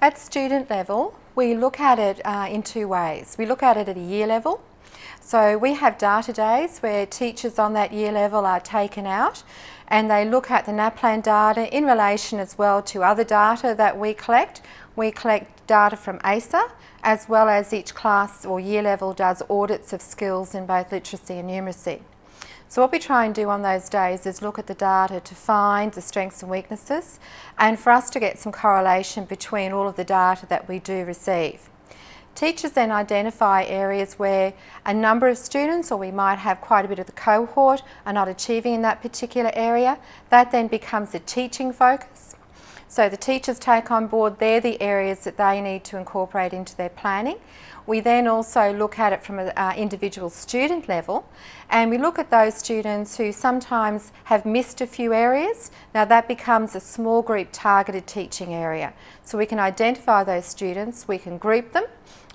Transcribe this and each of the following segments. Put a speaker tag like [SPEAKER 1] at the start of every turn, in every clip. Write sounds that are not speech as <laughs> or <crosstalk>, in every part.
[SPEAKER 1] At student level, we look at it uh, in two ways. We look at it at a year level. So we have data days where teachers on that year level are taken out and they look at the NAPLAN data in relation as well to other data that we collect. We collect data from ASA as well as each class or year level does audits of skills in both literacy and numeracy. So what we try and do on those days is look at the data to find the strengths and weaknesses and for us to get some correlation between all of the data that we do receive. Teachers then identify areas where a number of students or we might have quite a bit of the cohort are not achieving in that particular area. That then becomes a teaching focus. So the teachers take on board, they're the areas that they need to incorporate into their planning. We then also look at it from an uh, individual student level and we look at those students who sometimes have missed a few areas. Now that becomes a small group targeted teaching area. So we can identify those students, we can group them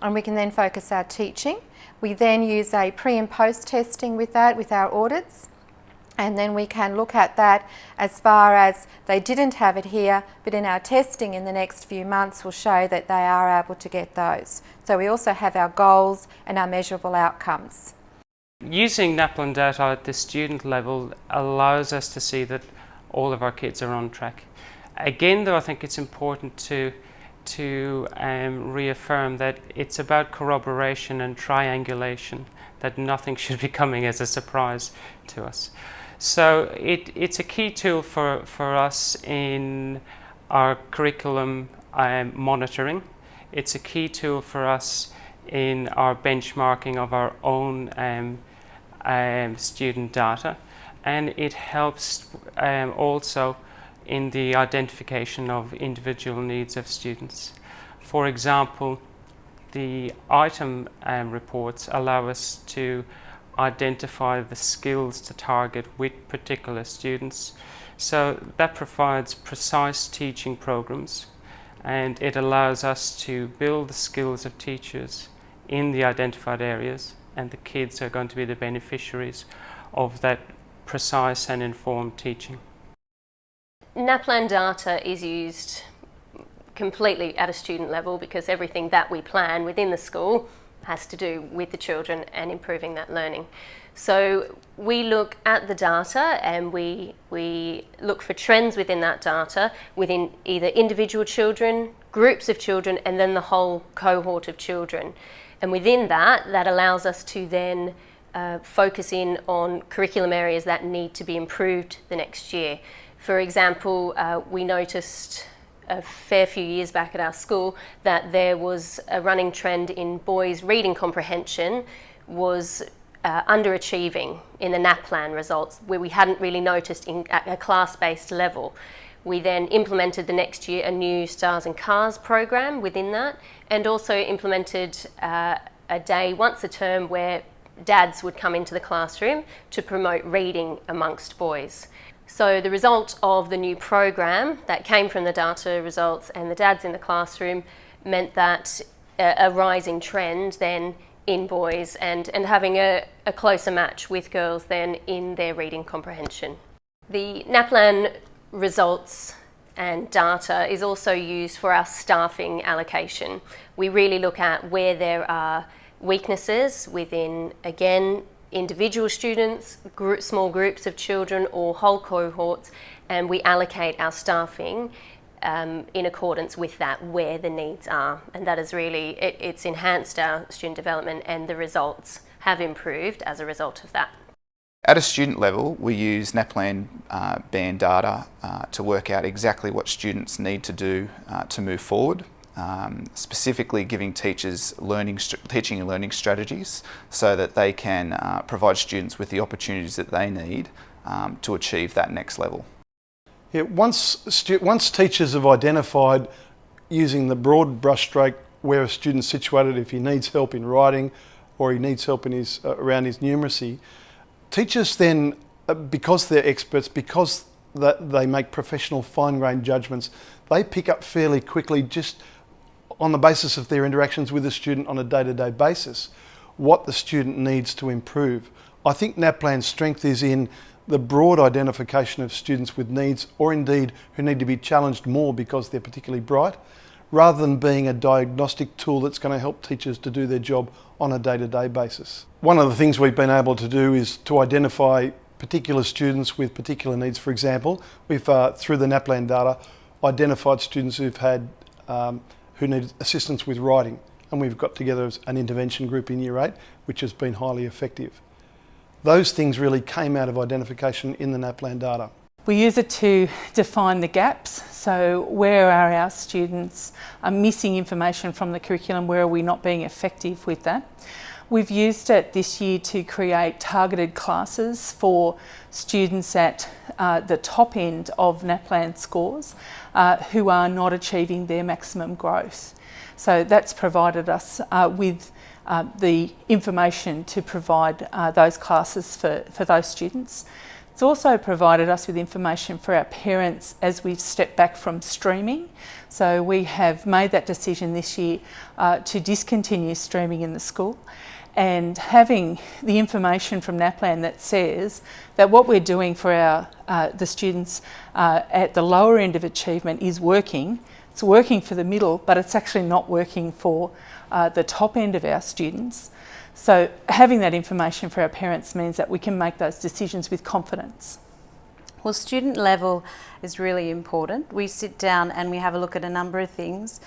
[SPEAKER 1] and we can then focus our teaching. We then use a pre and post testing with that with our audits and then we can look at that as far as they didn't have it here but in our testing in the next few months will show that they are able to get those. So we also have our goals and our measurable outcomes.
[SPEAKER 2] Using NAPLAN data at the student level allows us to see that all of our kids are on track. Again though I think it's important to to um, reaffirm that it's about corroboration and triangulation, that nothing <laughs> should be coming as a surprise to us. So it, it's a key tool for, for us in our curriculum um, monitoring. It's a key tool for us in our benchmarking of our own um, um, student data and it helps um, also in the identification of individual needs of students. For example, the item um, reports allow us to identify the skills to target with particular students. So that provides precise teaching programs and it allows us to build the skills of teachers in the identified areas and the kids are going to be the beneficiaries of that precise and informed teaching.
[SPEAKER 3] NAPLAN data is used completely at a student level because everything that we plan within the school has to do with the children and improving that learning. So we look at the data and we, we look for trends within that data within either individual children, groups of children and then the whole cohort of children. And within that, that allows us to then uh, focus in on curriculum areas that need to be improved the next year. For example, uh, we noticed a fair few years back at our school that there was a running trend in boys' reading comprehension was uh, underachieving in the NAPLAN results where we hadn't really noticed in, at a class-based level. We then implemented the next year a new Stars and Cars program within that and also implemented uh, a day once a term where dads would come into the classroom to promote reading amongst boys. So the result of the new program that came from the data results and the dads in the classroom meant that a, a rising trend then in boys and, and having a, a closer match with girls then in their reading comprehension. The NAPLAN results and data is also used for our staffing allocation. We really look at where there are weaknesses within, again, individual students, group, small groups of children or whole cohorts and we allocate our staffing um, in accordance with that where the needs are and that is really, it, it's enhanced our student development and the results have improved as a result of that.
[SPEAKER 4] At a student level, we use NAPLAN uh, band data uh, to work out exactly what students need to do uh, to move forward um, specifically giving teachers learning, teaching and learning strategies so that they can uh, provide students with the opportunities that they need um, to achieve that next level.
[SPEAKER 5] Yeah, once, once teachers have identified using the broad brushstroke where a student's situated, if he needs help in writing or he needs help in his, uh, around his numeracy, teachers then, uh, because they're experts, because they make professional fine-grained judgments, they pick up fairly quickly just on the basis of their interactions with a student on a day-to-day -day basis, what the student needs to improve. I think NAPLAN's strength is in the broad identification of students with needs or indeed who need to be challenged more because they're particularly bright rather than being a diagnostic tool that's going to help teachers to do their job on a day-to-day basis. One of the things we've been able to do is to identify particular students with particular needs. For example, we've, uh, through the NAPLAN data, identified students who've had, um, who need assistance with writing. And we've got together an intervention group in Year 8, which has been highly effective. Those things really came out of identification in the NAPLAN data.
[SPEAKER 6] We use it to define the gaps. So where are our students are missing information from the curriculum? Where are we not being effective with that? We've used it this year to create targeted classes for students at uh, the top end of NAPLAN scores uh, who are not achieving their maximum growth. So that's provided us uh, with uh, the information to provide uh, those classes for, for those students. It's also provided us with information for our parents as we've stepped back from streaming. So we have made that decision this year uh, to discontinue streaming in the school and having the information from NAPLAN that says that what we're doing for our uh, the students uh, at the lower end of achievement is working. It's working for the middle, but it's actually not working for uh, the top end of our students. So having that information for our parents means that we can make those decisions with confidence.
[SPEAKER 7] Well, student level is really important. We sit down and we have a look at a number of things.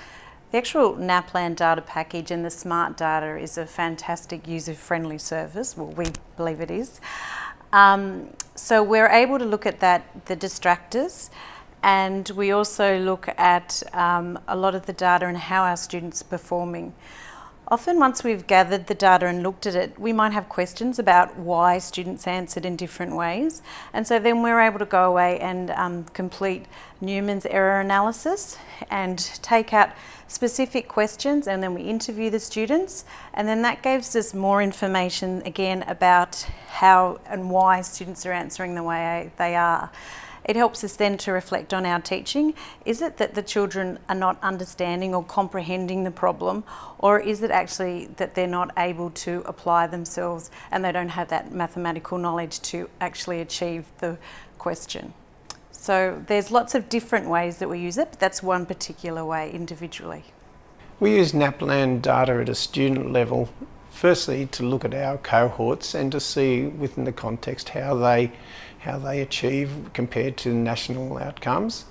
[SPEAKER 7] The actual NAPLAN data package and the smart data is a fantastic user-friendly service. Well, we believe it is. Um, so we're able to look at that, the distractors, and we also look at um, a lot of the data and how our students are performing. Often once we've gathered the data and looked at it, we might have questions about why students answered in different ways. And so then we're able to go away and um, complete Newman's error analysis and take out specific questions and then we interview the students and then that gives us more information again about how and why students are answering the way they are. It helps us then to reflect on our teaching. Is it that the children are not understanding or comprehending the problem, or is it actually that they're not able to apply themselves and they don't have that mathematical knowledge to actually achieve the question? So there's lots of different ways that we use it, but that's one particular way individually.
[SPEAKER 8] We use NAPLAN data at a student level, firstly to look at our cohorts and to see within the context how they how they achieve compared to national outcomes.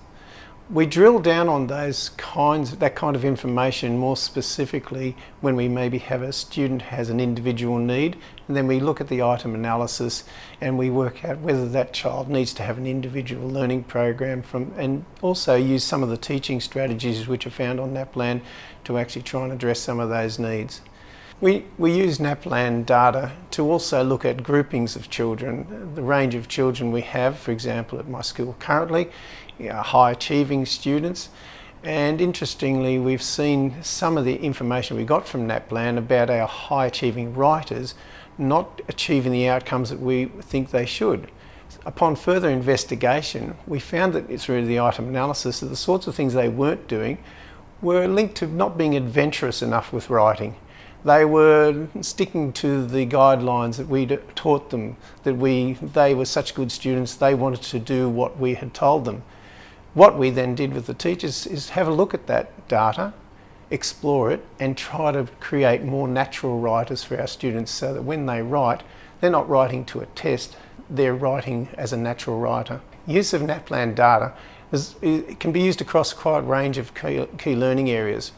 [SPEAKER 8] We drill down on those kinds, that kind of information more specifically when we maybe have a student has an individual need and then we look at the item analysis and we work out whether that child needs to have an individual learning program from and also use some of the teaching strategies which are found on NAPLAN to actually try and address some of those needs. We, we use NAPLAN data to also look at groupings of children, the range of children we have, for example, at my school currently, high achieving students. And interestingly, we've seen some of the information we got from NAPLAN about our high achieving writers not achieving the outcomes that we think they should. Upon further investigation, we found that through the item analysis that the sorts of things they weren't doing were linked to not being adventurous enough with writing they were sticking to the guidelines that we taught them, that we, they were such good students, they wanted to do what we had told them. What we then did with the teachers is have a look at that data, explore it and try to create more natural writers for our students so that when they write, they're not writing to a test, they're writing as a natural writer. Use of NAPLAN data is, can be used across quite a range of key, key learning areas.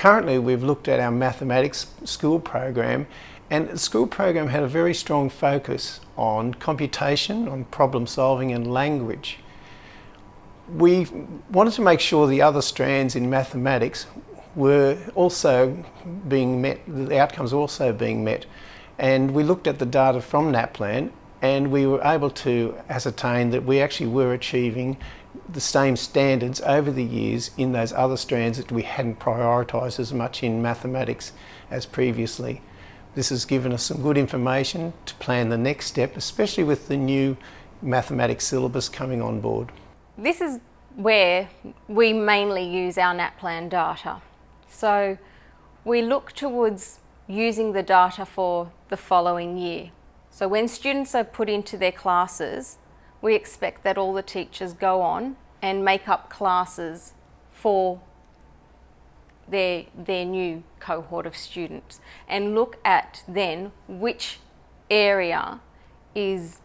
[SPEAKER 8] Currently we've looked at our mathematics school program and the school program had a very strong focus on computation, on problem solving and language. We wanted to make sure the other strands in mathematics were also being met, the outcomes also being met. And we looked at the data from NAPLAN and we were able to ascertain that we actually were achieving the same standards over the years in those other strands that we hadn't prioritised as much in mathematics as previously. This has given us some good information to plan the next step, especially with the new mathematics syllabus coming on board.
[SPEAKER 9] This is where we mainly use our NAPLAN data. So we look towards using the data for the following year. So when students are put into their classes, we expect that all the teachers go on and make up classes for their, their new cohort of students and look at then which area is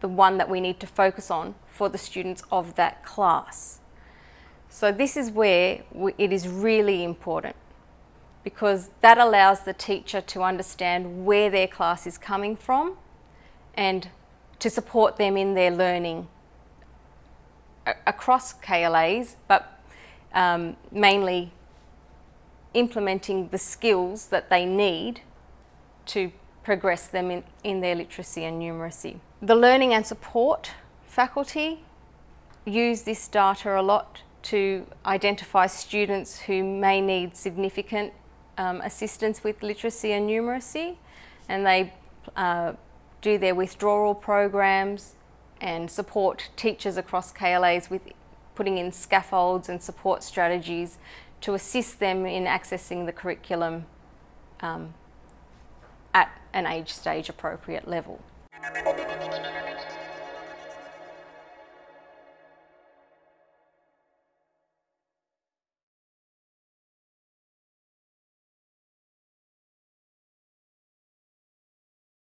[SPEAKER 9] the one that we need to focus on for the students of that class. So this is where it is really important because that allows the teacher to understand where their class is coming from and to support them in their learning across KLAs, but um, mainly implementing the skills that they need to progress them in, in their literacy and numeracy. The learning and support faculty use this data a lot to identify students who may need significant um, assistance with literacy and numeracy and they uh, do their withdrawal programs and support teachers across KLAs with putting in scaffolds and support strategies to assist them in accessing the curriculum um, at an age stage appropriate level.